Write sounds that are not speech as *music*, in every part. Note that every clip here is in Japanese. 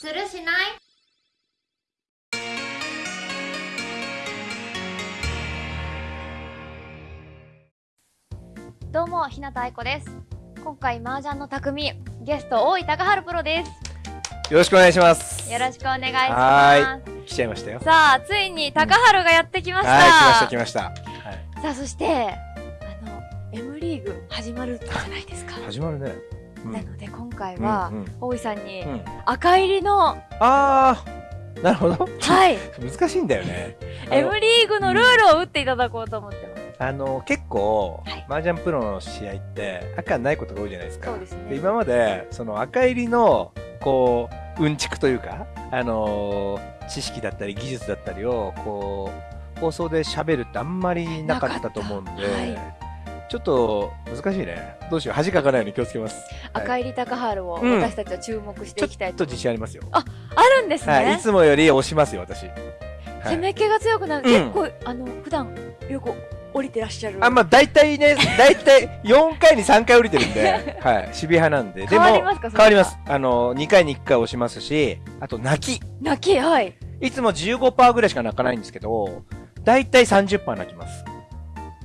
するしない？どうも日向愛子です今回麻雀の匠ゲスト大井高春プロですよろしくお願いします。よろしくお願いしますは来ちゃいましたよ。さあついに高春がやってきました、はい、来ました、来ました。さあそしてあの M リーグ始まるじゃないですか、始まるね。うん。なので今回は、大井さんにうん。赤入りの、あー、なるほど。はい。*laughs* 難しいんだよね。M リーグのルールを打っていただこうと思ってます、あの結構、はい。麻雀プロの試合って赤ないことが多いじゃないですか。そうですね。で今までその赤入りのこううんちくというか、あのー知識だったり技術だったりをこう放送で喋るってあんまりなかったと思うんで、なかったちょっと難しいね。どうしよう恥かかないように気をつけます。はい赤入り高春をうん私たちは注目してちょいきたいとっと自信ありますよ。あるんですね、はい、いつもより押しますよ、私。はい攻め気が強くなる、うん結構あの普段よく降りてらっしゃるあ、まあ、大体ね、大体4回に3回降りてるんで、*laughs* はい、守備派なんで。で変わりますかそれは？変わります。あの、2回に1回押しますし、あと、泣き。泣きはいいつも15%ぐらいしか泣かないんですけど、大体30%泣きます。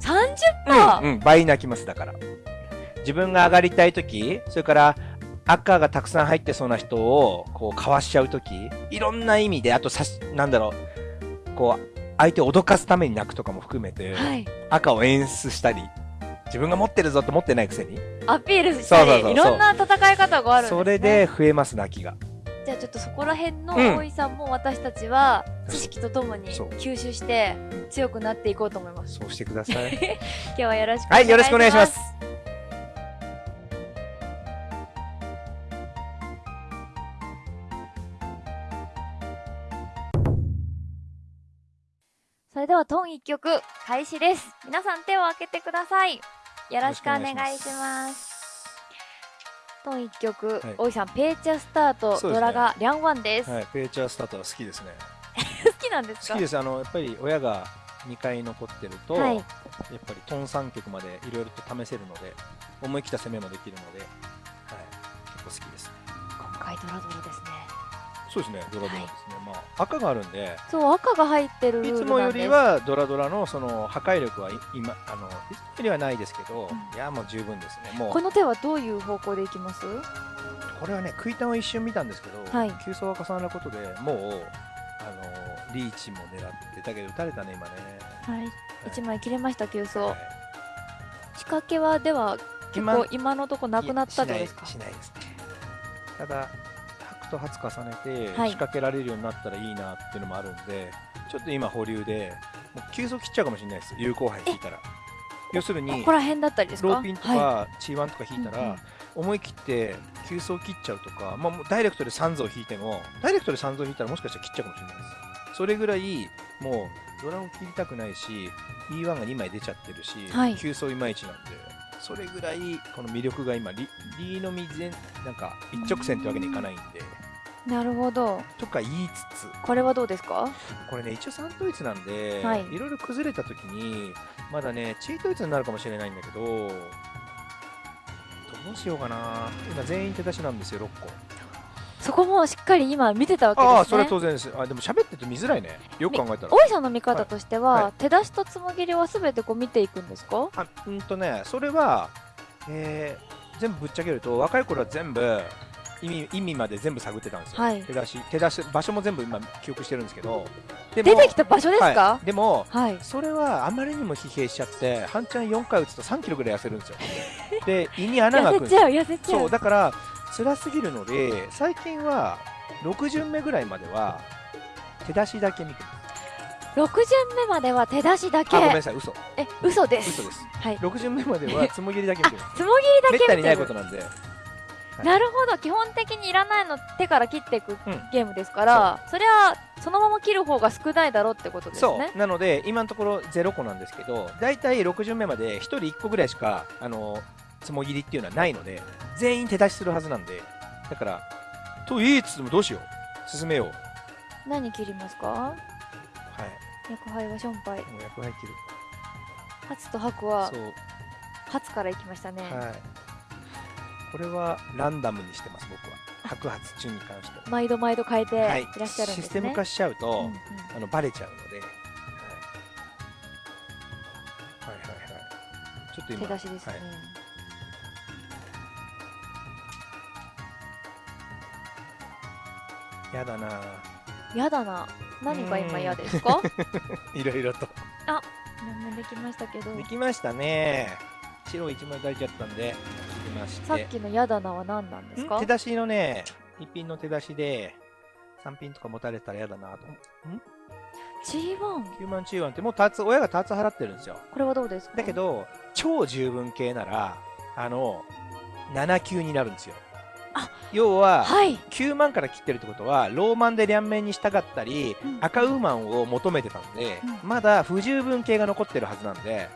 30%、うん、うん、倍泣きます、だから。自分が上がりたいとき、それから、赤がたくさん入ってそうな人を、こう、かわしちゃうとき、いろんな意味で、あとさし、なんだろう、こう、相手を脅かすために泣くとかも含めて、はい。赤を演出したり、自分が持ってるぞと持ってないくせに、アピールしたりそうそうそういろんな戦い方があるね。それで増えます、泣きが。じゃあちょっとそこら辺のうん。大井さんも私たちは知識とともに吸収して強くなっていこうと思います。そうしてください。*laughs* 今日はよろしくはい、よろしくお願いします。それではトン一曲開始です。皆さん手を開けてください。よろしくお願いしますトン一曲、はい。大井さんペーチャースタート、そうですね。ドラがリャンワンです、はい、ペーチャースタートは好きですね。好きなんですか？好きです。あの、やっぱり親が2回残ってると、はい。やっぱりトン3曲までいろいろと試せるので、思い切った攻めもできるので、はい、結構好きですね。今回ドラドラですねそうですね、ドラドラですね。まあ、赤があるんで、そう赤が入ってるいつもよりはドラドラのその破壊力はい今、あの、いつもよりはないですけど、うん。いや、もう十分ですね。もう。こ、の手はどういう方向でいきます？これはね、食いタンを一瞬見たんですけど、はい。急走が重なることでもう、あの、リーチも狙って、だけど打たれたね、今ね。はい。一枚切れました急走はい。仕掛けはでは結今構今のとこなくなったってことですか？しないですね。ただ白と初重ねて仕はい。掛けられるようになったらいいなっていうのもあるんで、ちょっと今保留でもう急速切っちゃうかもしれないです。有効杯引いたら。要するこにこら辺だったりですか？ローピンとはかチーワンとか引いたら、うんうん。思い切って急走切っちゃうとか、まあ、もうダイレクトで3像引いてもダイレクトで3像引いたらもしかしたら切っちゃうかもしれないです。それぐらいもうドラを切りたくないし E1 が2枚出ちゃってるし、はい。急走いまいちなんで。それぐらいこの魅力が今リリーのみ全なんか一直線ってわけにいかないんで。いなるほど。とか言いつつ。これはどうですか？これね一応3統一なんで、はい。いろいろ崩れた時にまだねチー統一になるかもしれないんだけどどうしようかな。今全員手出しなんですよ6個。そこもしっかり今見てたわけですね。ああそれは当然です。あでも喋ってると見づらいね。よく考えたら。大井さんの見方としては、はい。はい。手出しとつもぎりはすべてこう見ていくんですか？あうんとねそれは、えー全部ぶっちゃけると若い頃は全部意味意味まで全部探ってたんですよ、はい。手出し手出し場所も全部今記憶してるんですけど。で出てきた場所ですか？はい、でもはい、それはあまりにも疲弊しちゃって半チャン4回打つと3キロぐらい痩せるんですよ。*laughs* で胃に穴が開くんですよ。痩せちゃう痩せちゃそううだから辛すぎるので最近は6巡目ぐらいまでは手出しだけ見てます。6巡目までは手出しだけ？あごめんなさい嘘。え嘘です。嘘です。はい。6巡目まではつもぎりだけ見てます。つもぎりだめったにないことなんでなるほど。基本的にいらないの手から切っていくうん。ゲームですから、そりゃそのまま切る方が少ないだろうってことですそねう。なので今のところ0個なんですけど大体6巡目まで1人1個ぐらいしかあのつもぎりっていうのはないので全員手出しするはずなんでだからと言いつつもどうしよう。進めよう。何切りますか？はい。薬杯はションパイ役割切る。初と白は初からいきましたね、はいこれはランダムにしてます僕は。白髪中に関して毎度毎度変えていはい。らっしゃるんですね。システム化しちゃうと、うん。うんあのバレちゃうので、はい、はいはいはい。ちょっと今手出しですね。はい。やだな。やだな。何が今嫌ですか？*laughs* いろいろと。何もできましたけど。できましたね白一枚足りちゃったんでできまして。さっきのやだなは何なんですか？ん？手？出しのね一品の手出しで3品とか持たれたら嫌だなと。思う G1 9万中1ってもうターツ親がターツ払ってるんですよ。これはどうですか？だけど超十分系ならあの7級になるんですよ。あ要は、はい。9万から切ってるってことはローマンで両面に従ったりうん。赤ウーマンを求めてたので、うん。まだ不十分系が残ってるはずなんで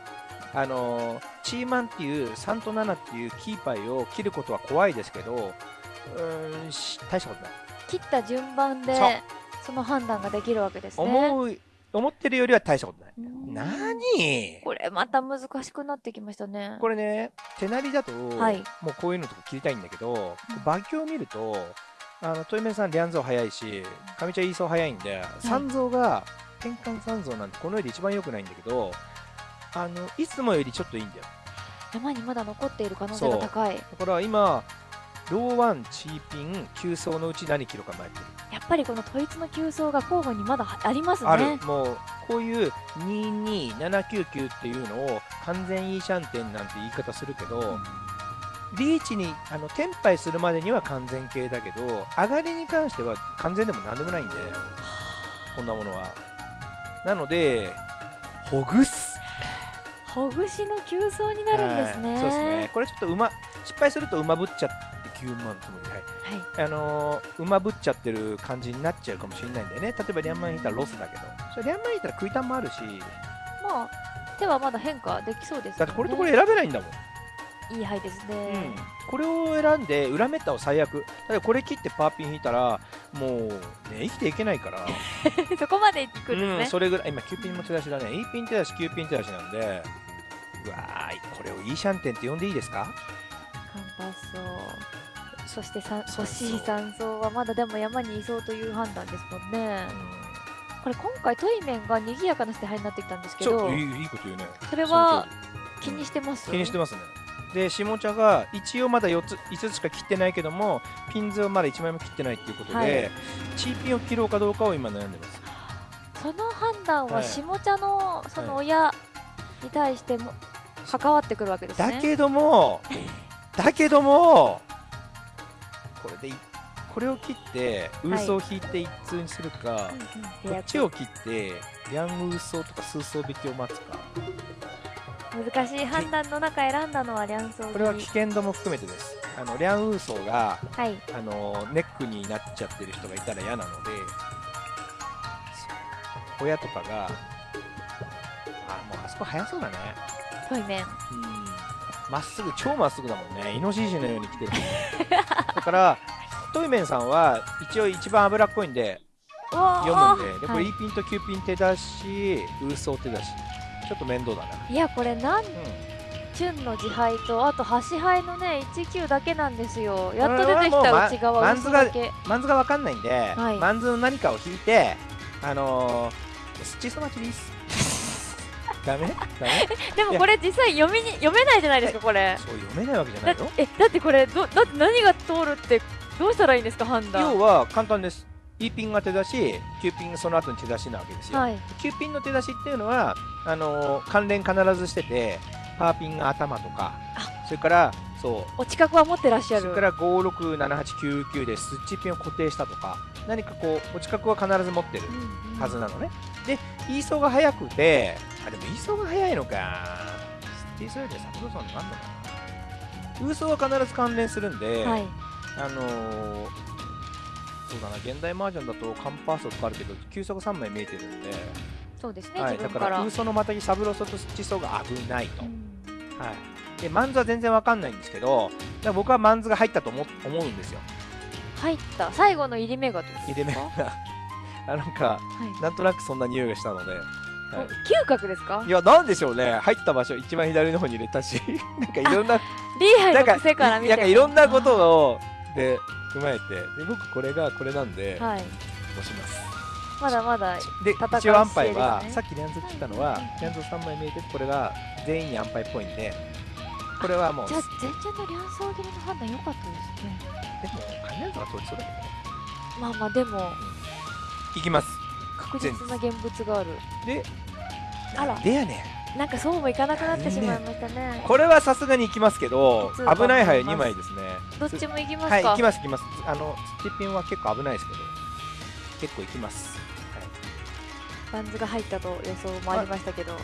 あのーチーマンっていう3と7っていうキーパイを切ることは怖いですけどうーんし大したことない、切った順番でその判断ができるわけですね。思う思ってるよりは大したことない、うん。何？これまた難しくなってきましたね。これね手なりだと、はい。もうこういうのとか切りたいんだけど、うん。馬鏡を見るとあのトイメンさん、リャンゾー早いし、上茶イーソー早いんで、三蔵が、転換三蔵なんてこの世で一番良くないんだけど、あの、いつもよりちょっといいんだよ。山にまだ残っている可能性が高い。だから今、ローワン、チーピン、急走のうち何キロか前ってる。やっぱりこの統一の急走が候補にまだありますね。ある。もう、こういう22799っていうのを完全いいシャンテンなんて言い方するけど、リーチに、あの、テンパイするまでには完全系だけど、上がりに関しては完全でもなんでもないんで、こんなものは。なので、ほぐす。ほぐしの急走になるんですね。はいそうですね。これちょっと馬、失敗すると馬ぶっちゃって9万つもり。はい。はい。あのー馬ぶっちゃってる感じになっちゃうかもしれないんだよね。例えばリャンマン引いたらロスだけど。それリャンマン引いたら食いたんもあるし、まあ手はまだ変化できそうです、ね。だってこれとこれ選べないんだもん。いい牌ですね。うん、これを選んで裏メタを最悪。だこれ切ってパーピン引いたらもうね生きていけないから。*laughs* そこまで行くんうん、ですね。それぐらい。今9ピンも手出しだね。8ピン手出し9ピン手出しなんで。うわーいこれをいいシャンテンって呼んでいいですか？カンパス層そして欲しい山荘はまだでも山にいそうという判断ですもんね。う。これ今回トイメンが賑やかな手配になってきたんですんけどちょいいいいこと言うね。それはそ気にしてます？の通り気にしてますねで下茶が一応まだ4つ5つしか切ってないけどもピンズをまだ1枚も切ってないっていうことで、はい。チーピンを切ろうかどうかを今悩んでます。その判断ははい。下茶のその親に対しても関わってくるわけですね。だけども、*laughs* だけども、これでい、これを切って、ウーソを引いて一通にするか、うんうん。こっちを切って、リャンウーソーとかスーソー引きを待つか、難しい判断の中選んだのはリャンソーこれは危険度も含めてです。あの、リャンウーソーが、はいあの、ネックになっちゃってる人がいたら嫌なので、親とかが、あ、もうあそこ速そうだね。トイメンうんまっすぐ、超まっすぐだもんね。イノシシのように来てるもんね。*laughs* だから、トイメンさんは一応一番脂っこいんで読むんで、でこれはい E ピンと Q ピン手出し、ウーソー手出し。ちょっと面倒だな。いやこれなんうチュンの自敗とあと端牌のね19だけなんですよやっと出てきた内側マンズが。マンズがわかんないんで、はいマンズの何かを引いて、あのー、スチソマチです。*laughs* ダメ？ダメ？*laughs* でもこれ実際読みに読めないじゃないですかこれそう読めないわけじゃなだいよ。えだってこれどだって何が通るってどうしたらいいんですか判断要は簡単です。E ピンが手出し、Q ピンがその後に手出しなわけですよ。はい。Q ピンの手出しっていうのはあのー関連必ずしててパーピンが頭とかそれからそう。お近くは持ってらっしゃる。それから567899でスッチピンを固定したとか何かこうお近くは必ず持ってるうんうん。はずなのね、でイーソーが速くてあでもイーソーが速いのか。イーソーよりはサブロソンなんだな。ウーソーは必ず関連するんで、はい。あのーそうだな現代マージャンだとカンパーソとかあるけど急速3枚見えてるんで。そうですね、はい、だかウーソのまたぎサブロソとスチソが危ないと、うん。はい、でマンズは全然わかんないんですけど僕はマンズが入ったと思思うんですよ。入った。最後の入り目がどうですか？入れ目が。*laughs* あなんかはい。なんとなくそんな匂いがしたので、はい。お嗅覚ですか？いやなんでしょうね。入った場所一番左の方に入れたし。*laughs* なんかいろんなリーハイの癖から見て。なんかいろんなことをで踏まえてで僕これがこれなんではい。押します。まだまだで一応安牌は、さっきリャンズ来たのはうんうんうん。リャンズ3枚見えててこれが全員に安牌っぽいんでこれはもうじゃあ全然の両層切りの判断良かったですね。でも関連図が通りそうだけどね。まあまあでもいきます。確実な現物がある。であら。でやねんなんかそうもいかなくなってしまいましたね。これはさすがに行きますけど危ない牌2思います。枚ですね。どっちも行きますか？はい行きます行きます。あのスティッピンは結構危ないですけど結構行きます。はい。バンズが入ったと予想もありましたけど。*laughs*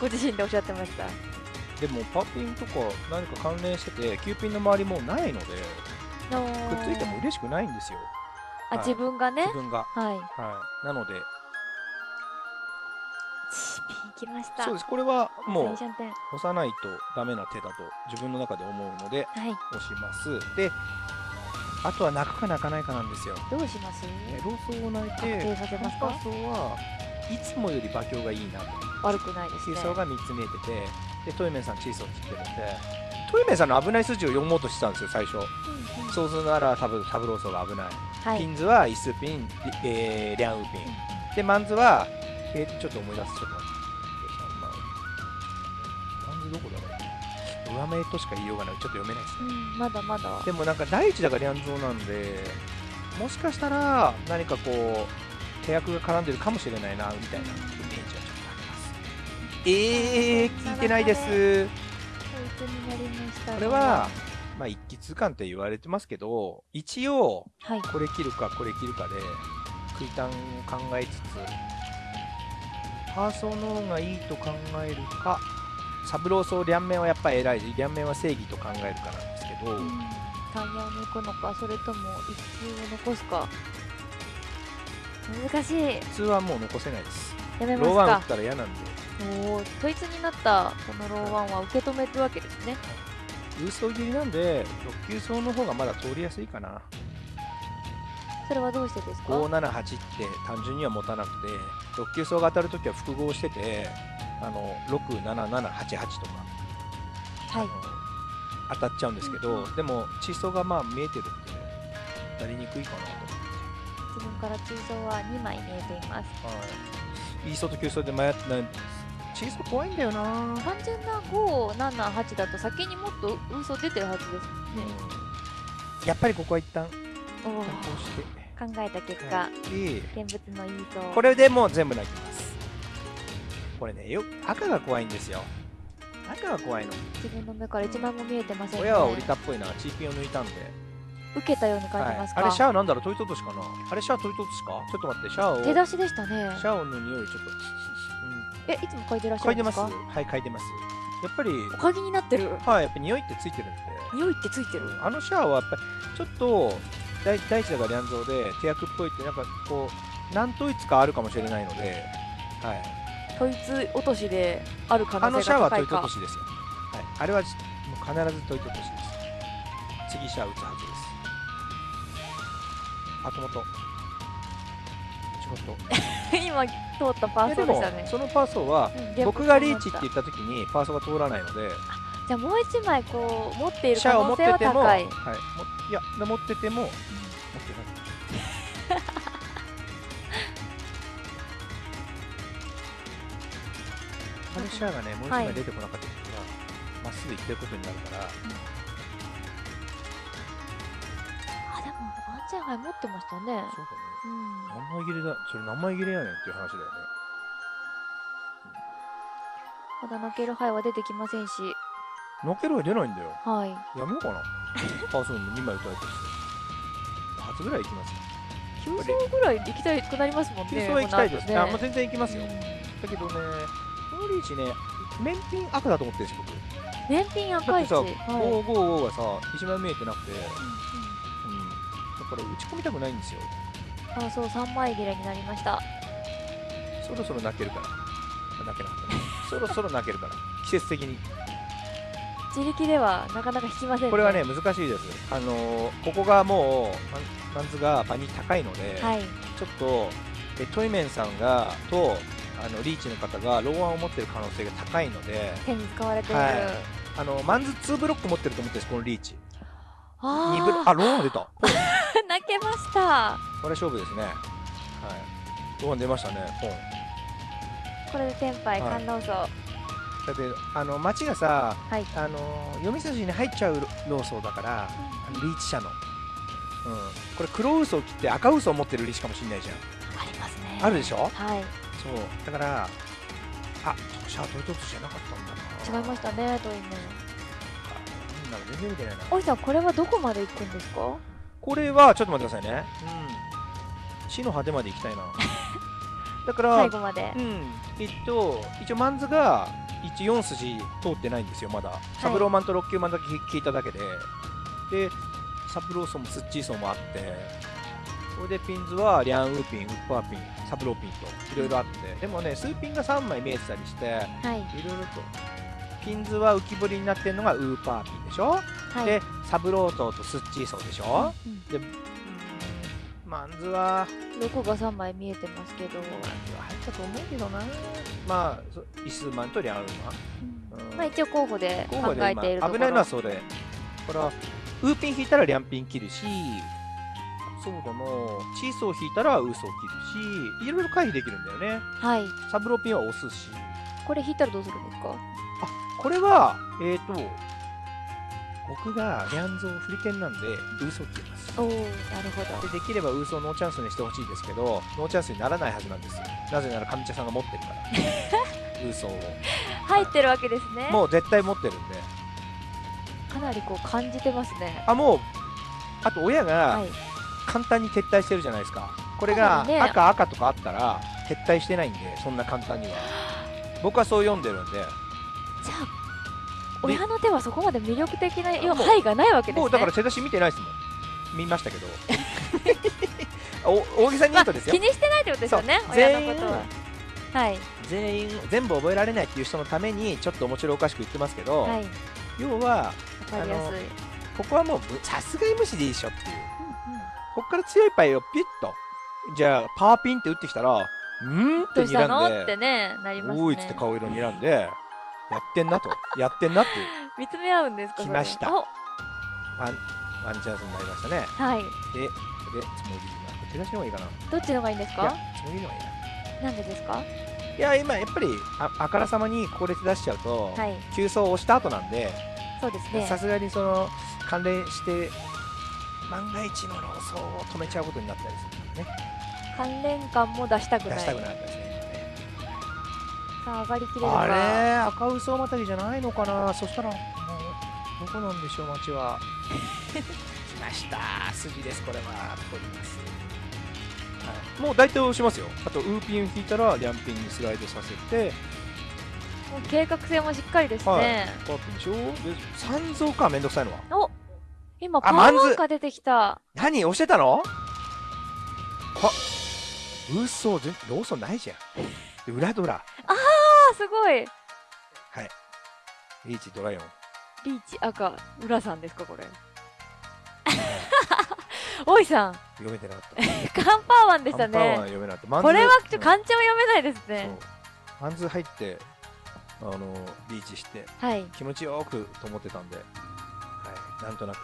ご自身でおっしゃってました。でもパーピンとか何か関連してて9ピンの周りもうないのでくっついても嬉しくないんですよ。あはい。自分がね？自分が。はい。はい。なのできました。そうです。これはもう押さないとダメな手だと自分の中で思うのではい。押します。であとは泣くか泣かないかなんですよ。どうします？えローソを泣い確て定させますか？はいつもより馬鏡がいいなと。悪くないですね。チーソーが3つ見えててでトイメンさんチーソー切ってるんでトイメンさんの危ない筋を読もうとしてたんですよ最初。うんうん。そうするならタブタブローソーが危ない、はい。ピンズはイスピン、リえー、リャン。ウピンでマンズは、えーちょっと思い出すちょっと上目としか言いようがない。ちょっと読めないですね。うんまだまだ。でもなんか第一だからリャンゾーなんでもしかしたら何かこう契約が絡んでるかもしれないなみたいなイメージはちょっとあります。えー、聞いてないです。こいつになりましたね。これはまあ一気通貫って言われてますけど一応はい。これ切るかこれ切るかで空単を考えつつパーソーの方がいいと考えるかサブローソー両面はやっぱり偉い両面は正義と考えるかなんですけど、うん。タイヤを抜くのかそれとも一球を残すか。難しい。普通はもう残せないです。やめますか。ローワン打ったら嫌なんで。おー統一になったこのローワンは受け止めるわけですね。郵送切りなんで6級層の方がまだ通りやすいかな。それはどうしてですか？578って単純には持たなくて6級層が当たるときは複合しててあの67788とか。はい。当たっちゃうんですけど、でも地層がまあ見えてるんで当たりにくいかなと思自分から通層は2枚見えています。って、はい、イーソと急層で迷ってない地層怖いんだよな、うん単純な578だと先にもっと嘘出てるはずですね。やっぱりここは一旦おして。考えた結果、はい。で現物のいいとこれでもう全部泣きますこれねよ赤が怖いんですよ。赤が怖いの。自分の目から1枚も見えてませんね。親は降りたっぽいな。チーピンを抜いたんで、受けたように感はいじますか、あれシャアなんだろう？トイトトシかな。あれシャアトイトトシか？ちょっと待ってシャアを。手出しでしたね。シャアの匂いちょっと、えいつも嗅いでらっしゃ嗅いでまするんですかはい嗅いでますやっぱりおかぎになってるはいやっぱ匂いってついてるんで匂いってついてる、うんあのシャアはやっぱりちょっと大大地だからリャンゾーで手役っぽいってなんかこう何統一かあるかもしれないので、はい、統一落としである可あの能性シャアはトイトが高いかトシです。よ、はい、あれはもう必ずトイトトシです。次シャア打つはずです。あともと *laughs* 今通ったパーソでしたね。そのパーソーはうん僕がリーチって現言った時にパーソーが通らないのでじゃあもう1枚こう持っているシャアを持可能性はってても、は高いい、やで持っててもシャアがねもう一枚出てこなかった時はま、っすぐ行ってることになるから。あでもワンチャンハイ持ってましたね。そうだね。うん。何枚切れだそれ何枚切れやねんっていう話だよね。まだ泣けるハイは出てきませんし。のけるは出ないんだよ。はい。やめようかな。*laughs* パーソン2枚打たれて初ぐらい行きますよ9層ぐらい行きたくなりますもんね急走は行きたいです、この後あもう全然行きますよ、うん。だけどねこのリーチね面品赤だと思ってるんですよ僕燃品だ赤いし、ってさ、はい555がさ一枚見えてなくて、うん、だから打ち込みたくないんですよあそう3枚切れになりましたそろそろ泣けるから泣けなかったねそろそろ泣けるから季節的に自力ではなかなか引きませんねこれはね難しいですあのーここがもうマンズが場に高いので、はいちょっとえトイメンさんがとあのリーチの方がローワンを持ってる可能性が高いので手に使われている、はい。あのマンズ2ブロック持ってると思ってるんですこのリーチ。あ二ブロあローンが出た。こ *laughs* 泣けました。れ勝負ですね。はい。ローン出ましたねこれでテンパイはい。観音層だってあの街がさはい。あの読み筋に入っちゃうローソーだからあのリーチ社の、うん、これ黒嘘を切って赤嘘を持ってるリーチかもしれないじゃん。ありますね。あるでしょ？はいそう。だからあシャートイトツじゃなかったんだな。違いましたねトイムなんだろう全然見てないな。おいさんこれはどこまで行くんですか？これはちょっと待ってくださいね。うん。死の果てまで行きたいな。*laughs* だから最後まで。うん。えっと一応マンズが一応4筋通ってないんですよまだ、サブローマンと6級マンだけ聞いただけで。でサブロー層もスッチー層もあってこれでピンズはリャンウーピンウッパーピンサブローピンといろいろあってでもね数ピンが3枚見えてたりしてはい。いろいろとピンズは浮き彫りになってるのがウーパーピンでしょ、はい。でサブロー層とスッチー層でしょ、うんでマンズはロゴが3枚見えてますけど、マンズは入ったと思うけどな。まあそイスマンとリャンウーマン。うん。まあ一応候補で考えているところ。今危ないのはそれ。だからウーピン引いたらリャンピン切るしそうだな。チーソー引いたらウーソー切るしいろいろ回避できるんだよね。はい。サブロピンは押すし。これ引いたらどうするんですかこれはえっ、ー、と僕がリャンゾーフリケンなんでウーソー切ります。おおなるほど。でできればウーソーノーチャンスにしてほしいですけどノーチャンスにならないはずなんです。よなぜなら上茶さんが持ってるから。ウーソーを。入ってるわけですね。もう絶対持ってるんで。かなりこう感じてますね。あもうあと親が、はい簡単に撤退してるじゃないですか。これが赤赤とかあったら撤退してないんでそんな簡単には。僕はそう読んでるんで。じゃあ親の手はそこまで魅力的な範囲がないわけですね。もうだから手出し見てないですもん。見ましたけど。*laughs* お大げさに言うとですよ。気にしてないってことですよね親のことは。はい。全員全部覚えられないっていう人のためにちょっと面白おかしく言ってますけど、はい。わ要はここはもうぶさすがに無視でいいでしょっていうここから強いパイをピュッとじゃあパーピンって打ってきたらうーんってどうしたの？睨んでってねなりますね。おーいっつって顔色睨んでやってんなと。やってんなって *laughs* 見つめ合うんですか来ました。お。ワンワンチャンスになりましたね。はい。ででつもりが手出しの方がいいかな。どっちの方がいいんですか？つもりの方がいいな。なんでですか？いや今やっぱりああからさまにここで手出しちゃうと、はい急走を押した後なんでそうですねさすがにその関連して万が一の労走を止めちゃうことになったりするんでね。関連感も出したくない。出したくなかったですねさあ上がりきれるか。あれ？赤嘘またぎじゃないのかな？そしたらもうどこなんでしょう街は。来ました。筋ですこれは。取ります、はい、もう大体押しますよ。あとウーピン引いたらリャンピンにスライドさせて。もう計画性もしっかりですはい。ね、パーピンでしょ？で三蔵か。めんどくさいのは。お今パあーワマンが出てきた。何？押してたの？は嘘全ローソンないじゃん。で裏ドラ。あすごい。リーチドライオン。リーチ赤浦さんですかこれ。おいさん。読めてなかった。カンパーワンでしたカンパーワンはね読めなかった。マンズこれはちょう。ん漢字も読めないですね。そう。マンズ入ってあのリーチしてはい。気持ちよくと思ってたんで、はい、なんとなく、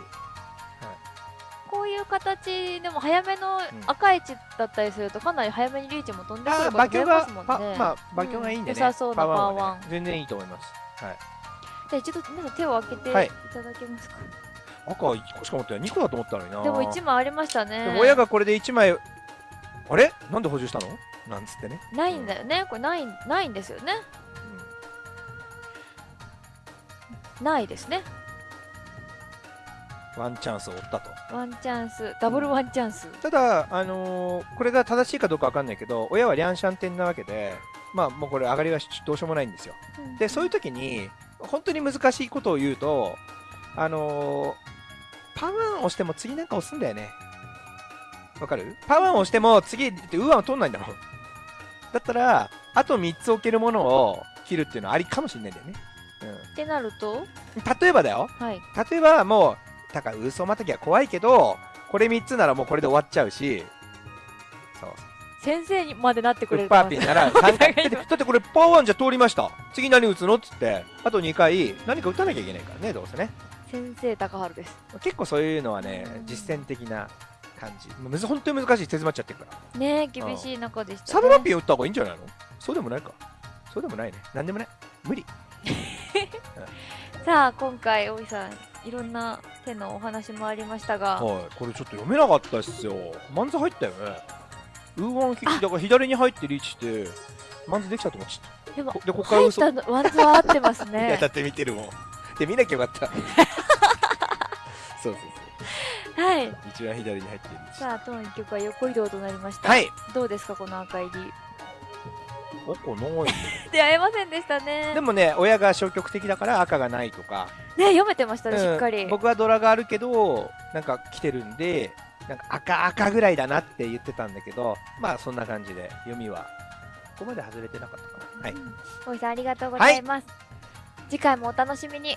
こういう形でも早めの赤い位置だったりするとかなり早めにリーチも飛んでくあること増え馬鏡がますもんね。パまあ馬鏡がいいんでね、うん良さそうなはね。パーワン全然いいと思います、はい、じゃあ一度皆さん手を開けていはい。ただけますか、赤は1個しか持ってない2個だと思ったのにな。でも1枚ありましたね。親がこれで1枚あれ？なんで補充したの？なんつってね、ないんだよね。これないないんですよね。ないですね。うんワンチャンスを負ったと。ワンチャンスダブルワンチャンス、ただ、あのーこれが正しいかどうかわかんないけど親はリャンシャンテンなわけでまあもうこれ上がりはどうしようもないんですよ。でそういう時に本当に難しいことを言うとあのーパワーン押しても次なんか押すんだよね。わかる？パワーン押しても次ってウーワンを取んないんだもん。だったらあと3つ置けるものを切るっていうのはありかもしれないんだよね、ってなると？うん、例えばだよ。はい。例えばもうだから嘘またぎは怖いけどこれ3つならもうこれで終わっちゃうし。そう。先生にまでなってくウれるッパーピンなら3回。だってだってこれパワーンじゃ通りました。次何打つのっつって。あと2回何か打たなきゃいけないからねどうせね。先生高春です。結構そういうのはねうん実践的な感じ。むず本当に難しい手詰まっちゃってるから。ね厳しい中でした、ね、サブラピン打った方がいいんじゃないの？そうでもないか。そうでもないね。なんでもない。無理。*laughs* さあ今回大井さんいろんな手のお話もありましたが。はいこれちょっと読めなかったっすよ。マンズ入ったよね。ウーワンひだから左に入ってリーチしてマンズできたと思っちゃっでもこでこっから入っ嘘たのワンズは合ってますね。*laughs* だって見てるもん。で見なきゃよかった。そうそうはい。そう一番左に入ってるリーチ。さあ当一曲は横移動となりました。はい。どうですかこの赤入りおこない *laughs* 出会えませんでしたね。でもね親が消極的だから赤がないとか。ね読めてましたね、うん。しっかり。僕はドラがあるけどなんか来てるんでなんか赤赤ぐらいだなって言ってたんだけどまあそんな感じで読みはここまで外れてなかったかな。はい。大井さんありがとうございます、次回もお楽しみに